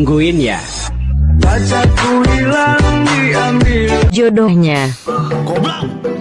nungguin ya Pacarku hilang diambil Jodohnya. Goblok.